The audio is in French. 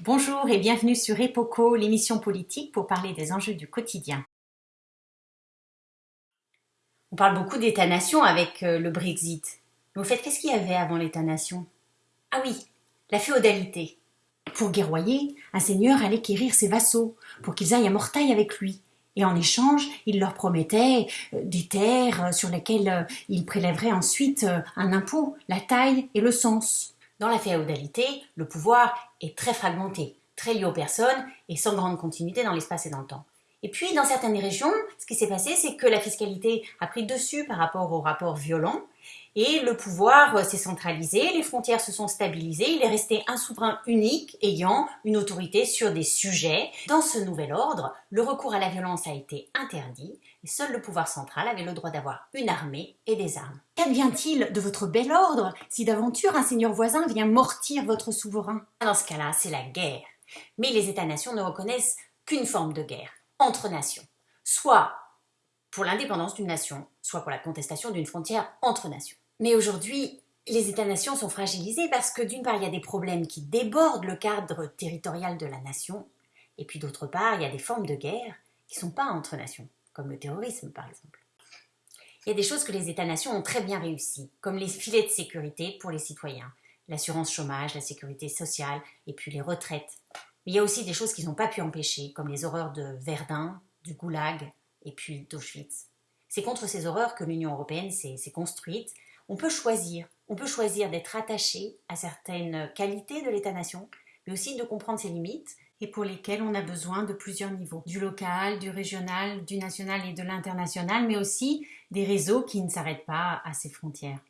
Bonjour et bienvenue sur EPOCO, l'émission politique pour parler des enjeux du quotidien. On parle beaucoup d'État-nation avec euh, le Brexit. Mais au fait, qu'est-ce qu'il y avait avant l'État-nation Ah oui, la féodalité. Pour guerroyer, un seigneur allait quérir ses vassaux pour qu'ils aillent à Mortaille avec lui. Et en échange, il leur promettait euh, des terres euh, sur lesquelles il prélèverait ensuite un impôt, la taille et le sens. Dans la féodalité, le pouvoir est très fragmenté, très lié aux personnes et sans grande continuité dans l'espace et dans le temps. Et puis, dans certaines régions, ce qui s'est passé, c'est que la fiscalité a pris dessus par rapport aux rapports violents et le pouvoir s'est centralisé, les frontières se sont stabilisées, il est resté un souverain unique ayant une autorité sur des sujets. Dans ce nouvel ordre, le recours à la violence a été interdit et seul le pouvoir central avait le droit d'avoir une armée et des armes. Qu'advient-il de votre bel ordre si d'aventure un seigneur voisin vient mortir votre souverain? Dans ce cas-là, c'est la guerre. Mais les États-nations ne reconnaissent qu'une forme de guerre, entre nations. Soit pour l'indépendance d'une nation, soit pour la contestation d'une frontière entre nations. Mais aujourd'hui, les États-nations sont fragilisés parce que d'une part, il y a des problèmes qui débordent le cadre territorial de la nation, et puis d'autre part, il y a des formes de guerre qui ne sont pas entre nations, comme le terrorisme par exemple. Il y a des choses que les États-nations ont très bien réussies, comme les filets de sécurité pour les citoyens, l'assurance chômage, la sécurité sociale, et puis les retraites. Mais il y a aussi des choses qu'ils n'ont pas pu empêcher, comme les horreurs de Verdun, du Goulag, et puis d'Auschwitz. C'est contre ces horreurs que l'Union européenne s'est construite, on peut choisir. On peut choisir d'être attaché à certaines qualités de l'État-nation, mais aussi de comprendre ses limites et pour lesquelles on a besoin de plusieurs niveaux, du local, du régional, du national et de l'international, mais aussi des réseaux qui ne s'arrêtent pas à ces frontières.